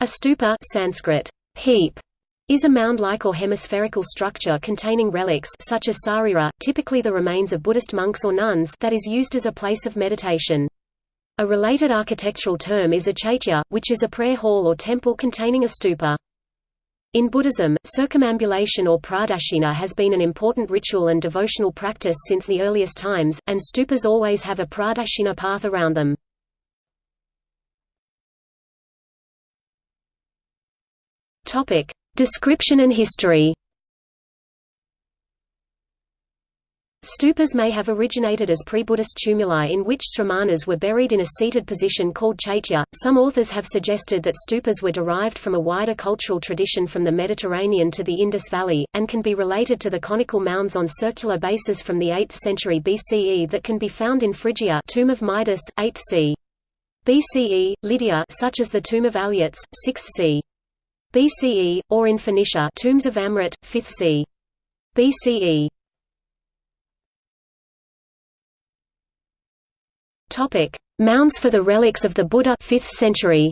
A stupa Sanskrit, heap, is a mound-like or hemispherical structure containing relics such as sarira, typically the remains of Buddhist monks or nuns that is used as a place of meditation. A related architectural term is a chaitya, which is a prayer hall or temple containing a stupa. In Buddhism, circumambulation or pradakshina has been an important ritual and devotional practice since the earliest times, and stupas always have a pradakshina path around them. Topic: Description and history. Stupas may have originated as pre-Buddhist tumuli in which sramanas were buried in a seated position called chaitya. Some authors have suggested that stupas were derived from a wider cultural tradition from the Mediterranean to the Indus Valley, and can be related to the conical mounds on circular bases from the 8th century BCE that can be found in Phrygia tomb of Midas, 8th c. BCE, Lydia such as the tomb of Alyattes, 6th c. BCE, or in Phoenicia tombs of Amrit, 5th c. BCE. Topic: Mounds for the relics of the Buddha 5th century.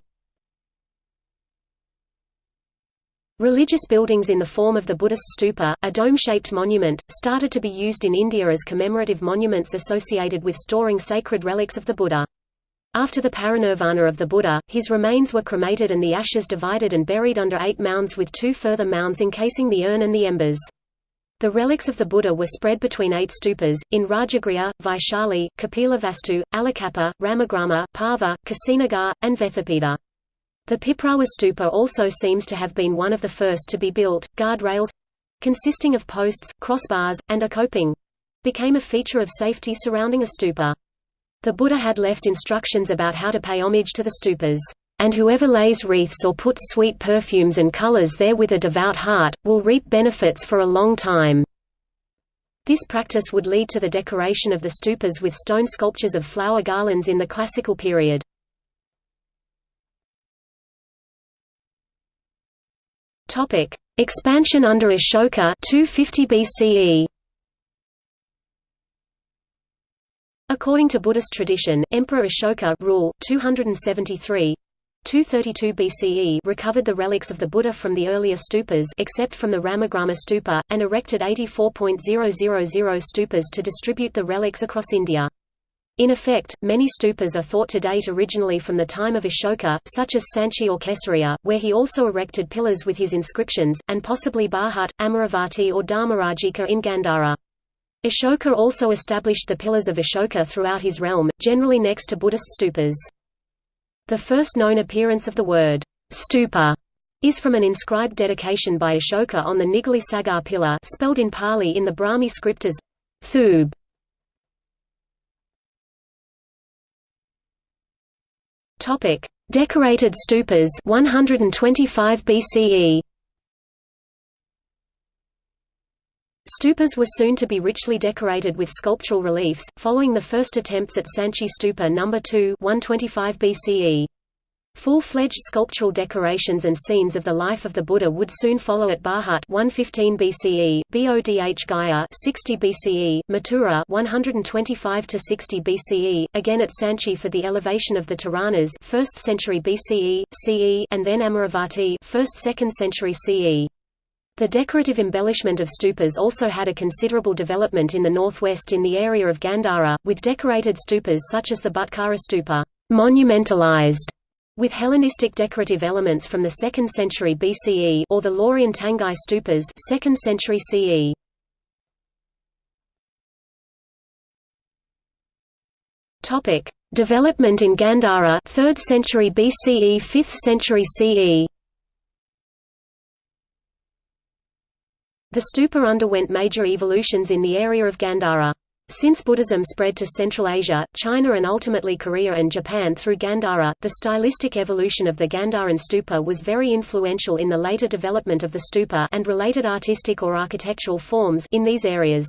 Religious buildings in the form of the Buddhist stupa, a dome-shaped monument, started to be used in India as commemorative monuments associated with storing sacred relics of the Buddha. After the parinirvana of the Buddha, his remains were cremated and the ashes divided and buried under eight mounds with two further mounds encasing the urn and the embers. The relics of the Buddha were spread between eight stupas, in Rajagriha, Vaishali, Kapilavastu, Alakappa, Ramagrama, Pava, Kushinagar, and Vethapeda. The Piprawa stupa also seems to have been one of the first to be built. Guard rails—consisting of posts, crossbars, and a coping—became a feature of safety surrounding a stupa. The Buddha had left instructions about how to pay homage to the stupas, "...and whoever lays wreaths or puts sweet perfumes and colors there with a devout heart, will reap benefits for a long time." This practice would lead to the decoration of the stupas with stone sculptures of flower garlands in the classical period. Expansion under Ashoka 250 BCE. According to Buddhist tradition, Emperor Ashoka rule 273 232 BCE recovered the relics of the Buddha from the earlier stupas except from the Ramagrama stupa, and erected 84.000 stupas to distribute the relics across India. In effect, many stupas are thought to date originally from the time of Ashoka, such as Sanchi or Kesaria, where he also erected pillars with his inscriptions, and possibly Bharhut, Amaravati or Dharmarajika in Gandhara. Ashoka also established the pillars of Ashoka throughout his realm, generally next to Buddhist stupas. The first known appearance of the word stupa is from an inscribed dedication by Ashoka on the Nigli Sagar pillar spelled in Pali in the Brahmi script as Thub. Decorated stupas 125 BCE. Stupas were soon to be richly decorated with sculptural reliefs, following the first attempts at Sanchi Stupa No. 2 125 BCE. Full-fledged sculptural decorations and scenes of the life of the Buddha would soon follow at Bharhut 115 BCE, Bodh Gaya 60 BCE, Mathura 125 to 60 BCE, again at Sanchi for the elevation of the Toranas 1st century BCE, CE, and then Amaravati 1st-2nd century CE. The decorative embellishment of stupas also had a considerable development in the northwest in the area of Gandhara, with decorated stupas such as the Butkara stupa monumentalized with Hellenistic decorative elements from the 2nd century BCE or the Loriyan Tangai stupas 2nd century CE. Topic: Development in Gandhara 3rd century BCE 5th century CE. The stupa underwent major evolutions in the area of Gandhara. Since Buddhism spread to Central Asia, China and ultimately Korea and Japan through Gandhara, the stylistic evolution of the Gandharan stupa was very influential in the later development of the stupa and related artistic or architectural forms in these areas.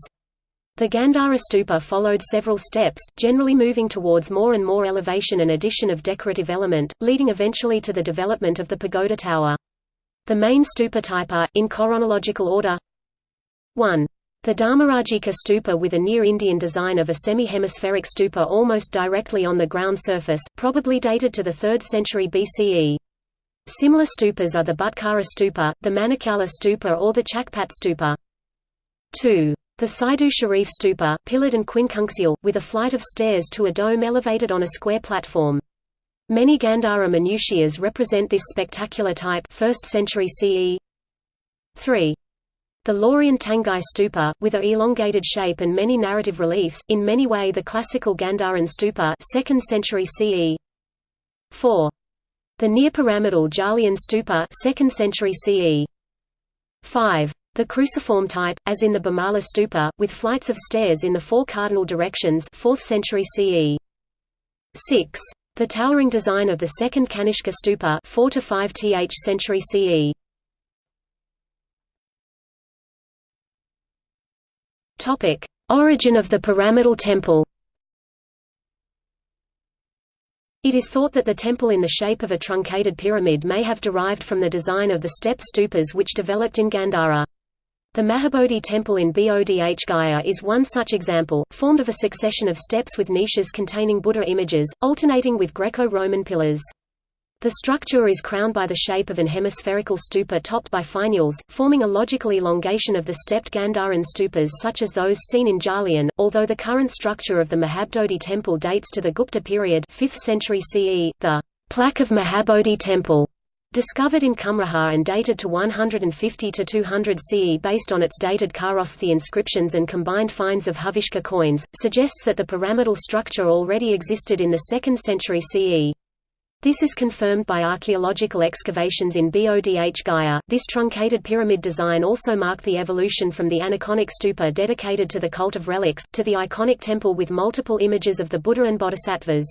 The Gandhara stupa followed several steps, generally moving towards more and more elevation and addition of decorative element, leading eventually to the development of the pagoda tower. The main stupa type are, in chronological order 1. The Dharmarajika stupa with a near-Indian design of a semi-hemispheric stupa almost directly on the ground surface, probably dated to the 3rd century BCE. Similar stupas are the Butkara stupa, the Manikyala stupa or the Chakpat stupa. 2. The Saidu Sharif stupa pillared and quincunxial, with a flight of stairs to a dome elevated on a square platform. Many Gandhara minutiaes represent this spectacular type 1st century CE. 3. The Loriyan Tangai stupa, with a elongated shape and many narrative reliefs, in many way the classical Gandharan stupa 2nd century CE. 4. The near-pyramidal Jaulian stupa 2nd century CE. 5. The cruciform type, as in the Bhamala stupa, with flights of stairs in the four cardinal directions 4th century CE. 6. The towering design of the second Kanishka stupa 4 to 5 th century CE. Topic: Origin of the pyramidal temple. It is thought that the temple in the shape of a truncated pyramid may have derived from the design of the step stupas which developed in Gandhara. The Mahabodhi temple in Bodh Gaya is one such example, formed of a succession of steps with niches containing Buddha images, alternating with Greco-Roman pillars. The structure is crowned by the shape of an hemispherical stupa topped by finials, forming a logical elongation of the stepped Gandharan stupas such as those seen in Jaulian, although the current structure of the Mahabodhi temple dates to the Gupta period 5th century CE. The plaque of Mahabodhi temple discovered in Kumrahar and dated to 150 to 200 CE based on its dated Kharosthi inscriptions and combined finds of Huvishka coins, suggests that the pyramidal structure already existed in the 2nd century CE. This is confirmed by archaeological excavations in Bodh Gaya. This truncated pyramid design also marked the evolution from the aniconic stupa dedicated to the cult of relics, to the iconic temple with multiple images of the Buddha and Bodhisattvas.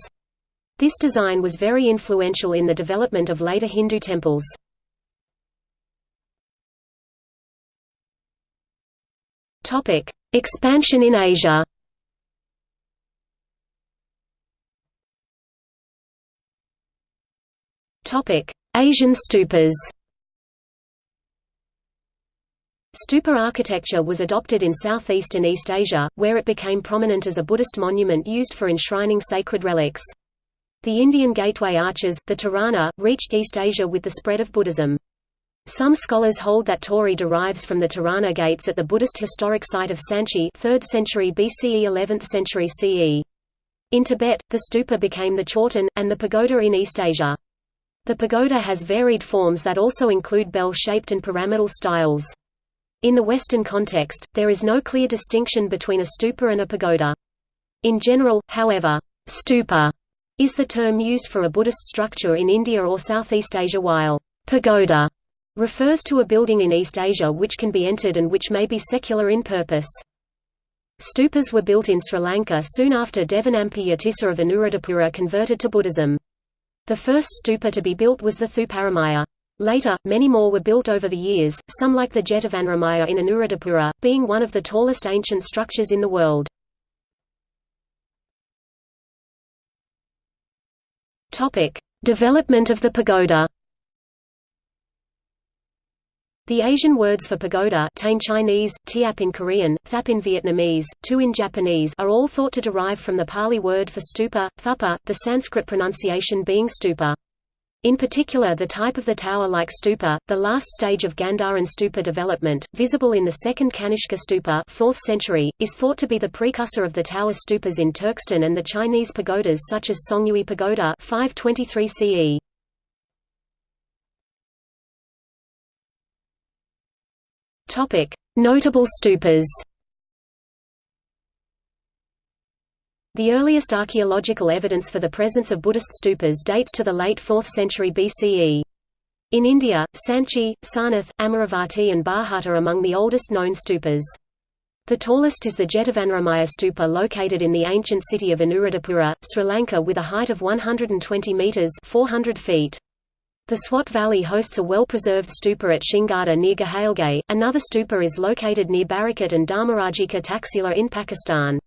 This design was very influential in the development of later Hindu temples. Expansion in Asia Asian stupas Stupa architecture was adopted in Southeast and East Asia, where it became prominent as a Buddhist monument used for enshrining sacred relics. The Indian gateway arches, the Torana, reached East Asia with the spread of Buddhism. Some scholars hold that torii derives from the Torana gates at the Buddhist historic site of Sanchi 3rd century BCE 11th century CE. In Tibet, the stupa became the chorten, and the pagoda in East Asia. The pagoda has varied forms that also include bell-shaped and pyramidal styles. In the Western context, there is no clear distinction between a stupa and a pagoda. In general, however, stupa is the term used for a Buddhist structure in India or Southeast Asia while pagoda refers to a building in East Asia which can be entered and which may be secular in purpose. Stupas were built in Sri Lanka soon after Devanampiya Tissa of Anuradhapura converted to Buddhism. The first stupa to be built was the Thuparamaya. Later, many more were built over the years, some like the Jetavanaramaya in Anuradhapura, being one of the tallest ancient structures in the world. Development of the pagoda the Asian words for pagoda Tain Chinese, Tiap in Korean, Thap in Vietnamese, Tu in Japanese are all thought to derive from the Pali word for stupa, thupa, the Sanskrit pronunciation being stupa. In particular the type of the tower-like stupa, the last stage of Gandharan stupa development, visible in the second Kanishka stupa 4th century, is thought to be the precursor of the tower stupas in Turkestan and the Chinese pagodas such as Songyue Pagoda 523 CE. Topic: Notable stupas. The earliest archaeological evidence for the presence of Buddhist stupas dates to the late 4th century BCE. In India, Sanchi, Sarnath, Amaravati and Bharhut are among the oldest known stupas. The tallest is the Jetavanaramaya stupa located in the ancient city of Anuradhapura, Sri Lanka with a height of 120 metres 400 feet. The Swat Valley hosts a well-preserved stupa at Shingardar near Ghaligai. Another stupa is located near Barikot and Dharmarajika Taxila in Pakistan.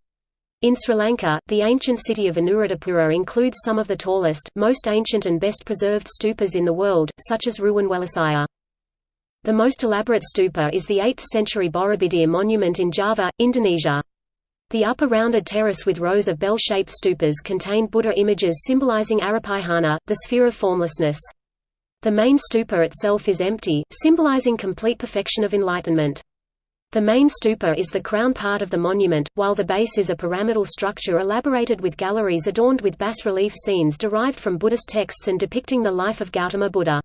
In Sri Lanka, the ancient city of Anuradhapura includes some of the tallest, most ancient and best preserved stupas in the world, such as Ruwanwelisaya. The most elaborate stupa is the 8th century Borobudur monument in Java, Indonesia. The upper rounded terrace with rows of bell-shaped stupas contained Buddha images symbolizing Arappayana, the sphere of formlessness. The main stupa itself is empty, symbolizing complete perfection of enlightenment. The main stupa is the crown part of the monument, while the base is a pyramidal structure elaborated with galleries adorned with bas-relief scenes derived from Buddhist texts and depicting the life of Gautama Buddha.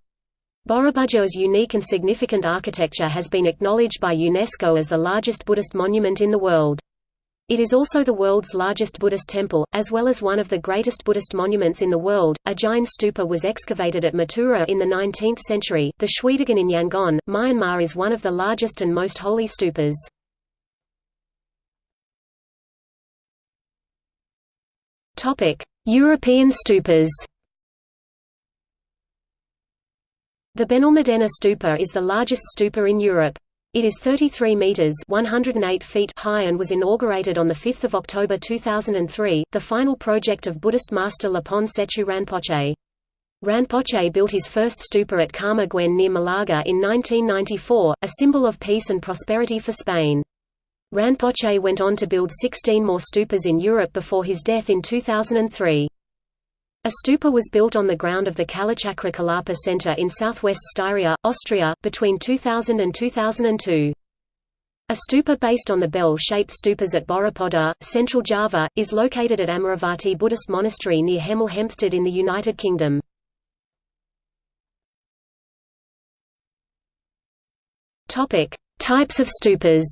Borobudur's unique and significant architecture has been acknowledged by UNESCO as the largest Buddhist monument in the world. It is also the world's largest Buddhist temple, as well as one of the greatest Buddhist monuments in the world. A Jain stupa was excavated at Mathura in the 19th century. The Shwedagon in Yangon, Myanmar is one of the largest and most holy stupas. Topic: European stupas. The Benalmadena stupa is the largest stupa in Europe. It is 33 meters (108 feet) high and was inaugurated on the 5th of October 2003, the final project of Buddhist master Lhapon Tsechu Rinpoche. Rinpoche built his first stupa at Karma Guen near Malaga in 1994, a symbol of peace and prosperity for Spain. Rinpoche went on to build 16 more stupas in Europe before his death in 2003. A stupa was built on the ground of the Kalachakra Kalapa Center in southwest Styria, Austria, between 2000 and 2002. A stupa based on the bell-shaped stupas at Borobudur, central Java, is located at Amaravati Buddhist Monastery near Hemel Hempstead in the United Kingdom. Types of stupas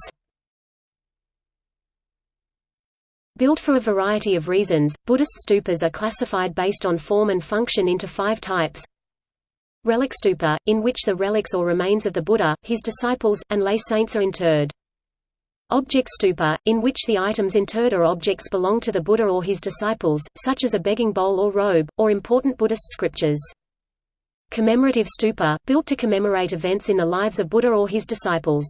Built for a variety of reasons, Buddhist stupas are classified based on form and function into five types. Relic stupa, in which the relics or remains of the Buddha, his disciples, and lay saints are interred. Object stupa, in which the items interred are objects belong to the Buddha or his disciples, such as a begging bowl or robe, or important Buddhist scriptures. Commemorative stupa, built to commemorate events in the lives of Buddha or his disciples.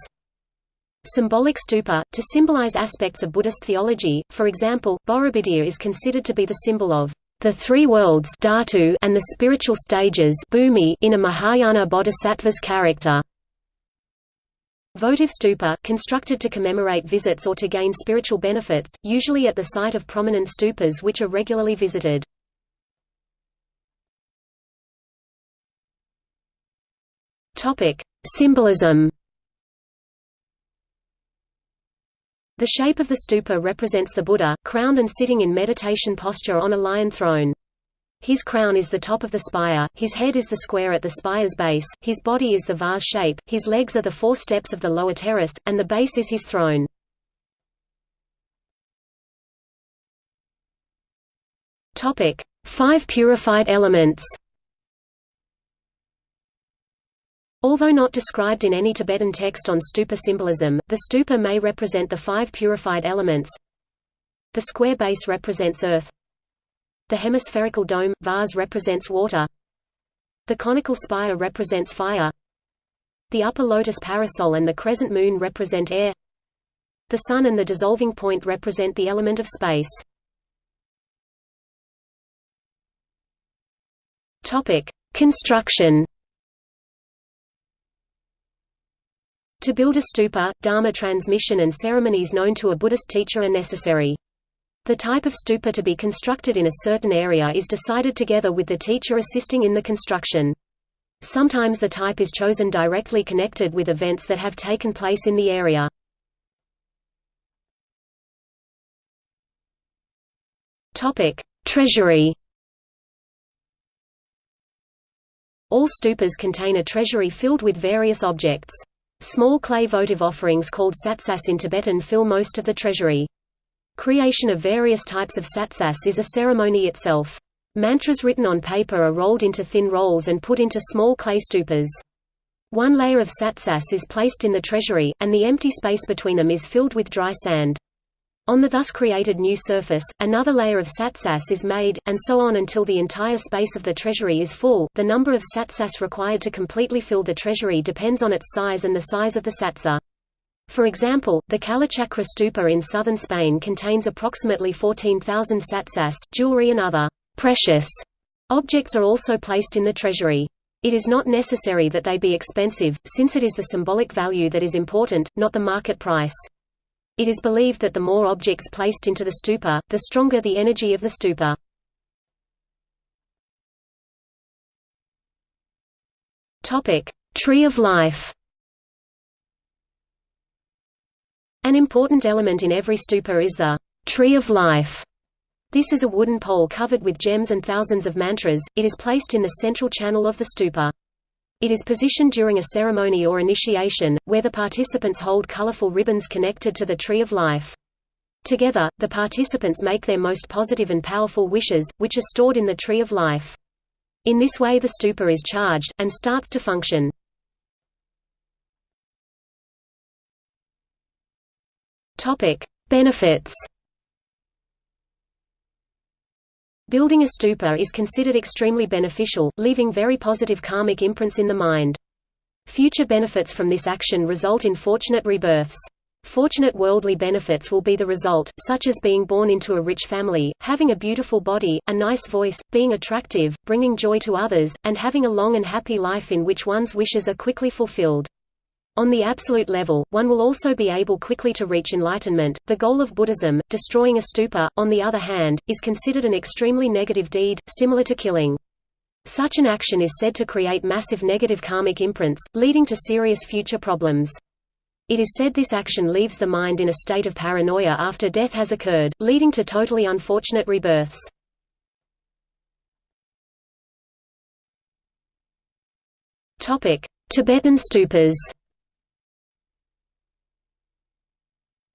Symbolic stupa, to symbolize aspects of Buddhist theology, for example, Borobudur is considered to be the symbol of the three worlds dhatu and the spiritual stages in a Mahayana bodhisattva's character. Votive stupa, constructed to commemorate visits or to gain spiritual benefits, usually at the site of prominent stupas which are regularly visited. Symbolism The shape of the stupa represents the Buddha, crowned and sitting in meditation posture on a lion throne. His crown is the top of the spire, his head is the square at the spire's base, his body is the vase shape, his legs are the four steps of the lower terrace, and the base is his throne. Five purified elements Although not described in any Tibetan text on stupa symbolism, the stupa may represent the five purified elements. The square base represents earth. The hemispherical dome, vase represents water. The conical spire represents fire. The upper lotus parasol and the crescent moon represent air. The sun and the dissolving point represent the element of space. Topic: Construction To build a stupa, dharma transmission and ceremonies known to a Buddhist teacher are necessary. The type of stupa to be constructed in a certain area is decided together with the teacher assisting in the construction. Sometimes the type is chosen directly connected with events that have taken place in the area. Topic: Treasury All stupas contain a treasury filled with various objects. Small clay votive offerings called tsatsas in Tibetan fill most of the treasury. Creation of various types of tsatsas is a ceremony itself. Mantras written on paper are rolled into thin rolls and put into small clay stupas. One layer of tsatsas is placed in the treasury, and the empty space between them is filled with dry sand. On the thus created new surface, another layer of tsatsas is made, and so on until the entire space of the treasury is full. The number of tsatsas required to completely fill the treasury depends on its size and the size of the tsatsa. For example, the Kalachakra stupa in southern Spain contains approximately 14,000 tsatsas. Jewelry and other precious objects are also placed in the treasury. It is not necessary that they be expensive, since it is the symbolic value that is important, not the market price. It is believed that the more objects placed into the stupa, the stronger the energy of the stupa. Tree of Life An important element in every stupa is the Tree of Life. This is a wooden pole covered with gems and thousands of mantras. It is placed in the central channel of the stupa. It is positioned during a ceremony or initiation, where the participants hold colorful ribbons connected to the Tree of Life. Together, the participants make their most positive and powerful wishes, which are stored in the Tree of Life. In this way the stupa is charged, and starts to function. Benefits Building a stupa is considered extremely beneficial, leaving very positive karmic imprints in the mind. Future benefits from this action result in fortunate rebirths. Fortunate worldly benefits will be the result, such as being born into a rich family, having a beautiful body, a nice voice, being attractive, bringing joy to others, and having a long and happy life in which one's wishes are quickly fulfilled. On the absolute level, one will also be able quickly to reach enlightenment. The goal of Buddhism, destroying a stupa, on the other hand, is considered an extremely negative deed, similar to killing. Such an action is said to create massive negative karmic imprints, leading to serious future problems. It is said this action leaves the mind in a state of paranoia after death has occurred, leading to totally unfortunate rebirths. Tibetan stupas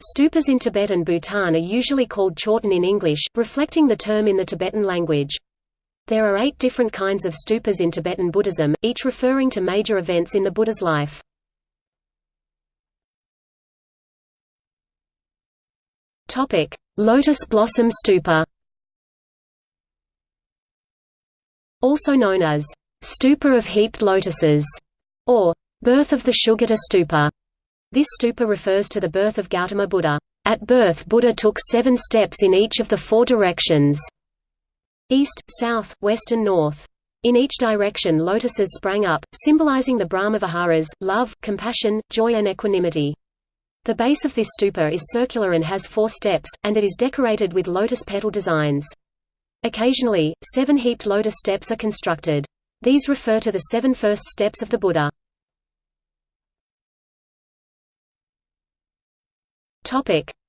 Stupas in Tibet and Bhutan are usually called chorten in English, reflecting the term in the Tibetan language. There are eight different kinds of stupas in Tibetan Buddhism, each referring to major events in the Buddha's life. Topic: Lotus Blossom Stupa. Also known as Stupa of Heaped Lotuses or Birth of the Sugata Stupa. This stupa refers to the birth of Gautama Buddha. At birth Buddha took seven steps in each of the four directions east, south, west and north. In each direction lotuses sprang up, symbolizing the Brahmaviharas, love, compassion, joy and equanimity. The base of this stupa is circular and has four steps, and it is decorated with lotus petal designs. Occasionally, seven heaped lotus steps are constructed. These refer to the seven first steps of the Buddha.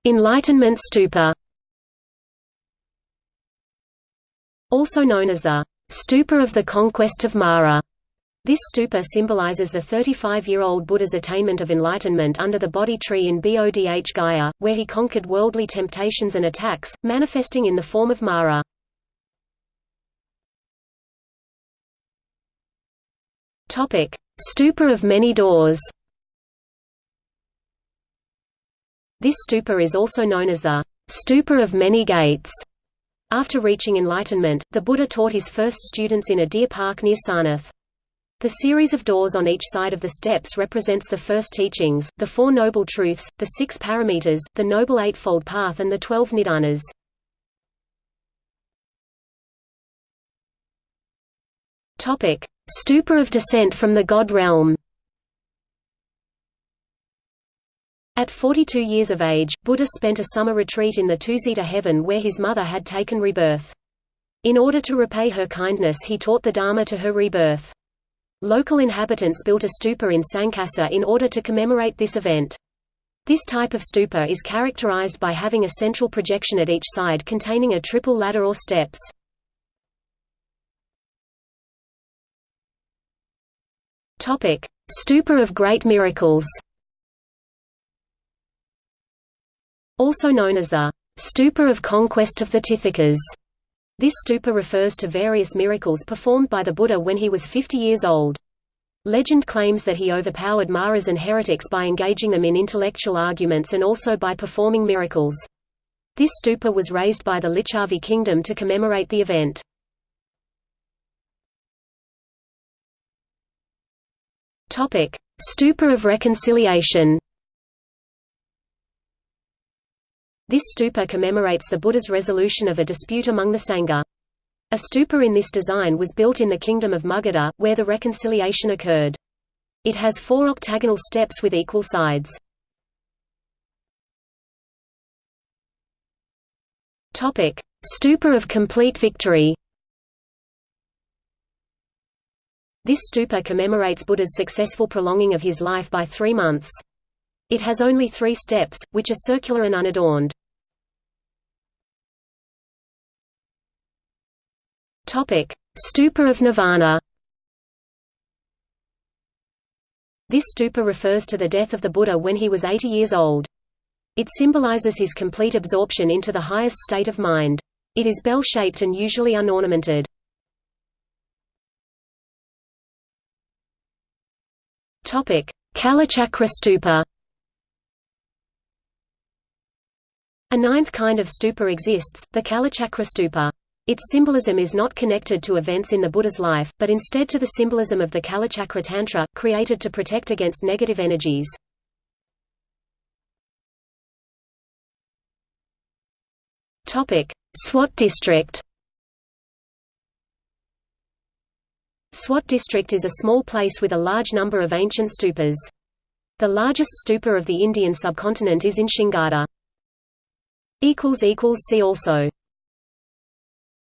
Enlightenment stupa Also known as the stupa of the conquest of Mara. This stupa symbolizes the 35-year-old Buddha's attainment of enlightenment under the Bodhi tree in Bodh Gaya, where he conquered worldly temptations and attacks, manifesting in the form of Mara. Stupa of many doors This stupa is also known as the stupa of many gates. After reaching enlightenment, the Buddha taught his first students in a deer park near Sarnath. The series of doors on each side of the steps represents the first teachings, the Four Noble Truths, the Six Paramitas, the Noble Eightfold Path and the Twelve Nidanas. Stupa of descent from the God realm At 42 years of age, Buddha spent a summer retreat in the Tusita heaven where his mother had taken rebirth. In order to repay her kindness he taught the Dharma to her rebirth. Local inhabitants built a stupa in Sankasa in order to commemorate this event. This type of stupa is characterized by having a central projection at each side containing a triple ladder or steps. Stupa of Great Miracles Also known as the Stupa of Conquest of the Tithikas. This stupa refers to various miracles performed by the Buddha when he was 50 years old. Legend claims that he overpowered Maras and heretics by engaging them in intellectual arguments and also by performing miracles. This stupa was raised by the Licchavi kingdom to commemorate the event. Stupa of Reconciliation This stupa commemorates the Buddha's resolution of a dispute among the Sangha. A stupa in this design was built in the kingdom of Magadha, where the reconciliation occurred. It has four octagonal steps with equal sides. Stupa of complete victory This stupa commemorates Buddha's successful prolonging of his life by three months. It has only three steps, which are circular and unadorned. Stupa of Nirvana This stupa refers to the death of the Buddha when he was 80 years old. It symbolizes his complete absorption into the highest state of mind. It is bell-shaped and usually unornamented. Kalachakra stupa ninth kind of stupa exists, the Kalachakra stupa. Its symbolism is not connected to events in the Buddha's life, but instead to the symbolism of the Kalachakra Tantra, created to protect against negative energies. Swat district Swat district is a small place with a large number of ancient stupas. The largest stupa of the Indian subcontinent is in Shingardar. See also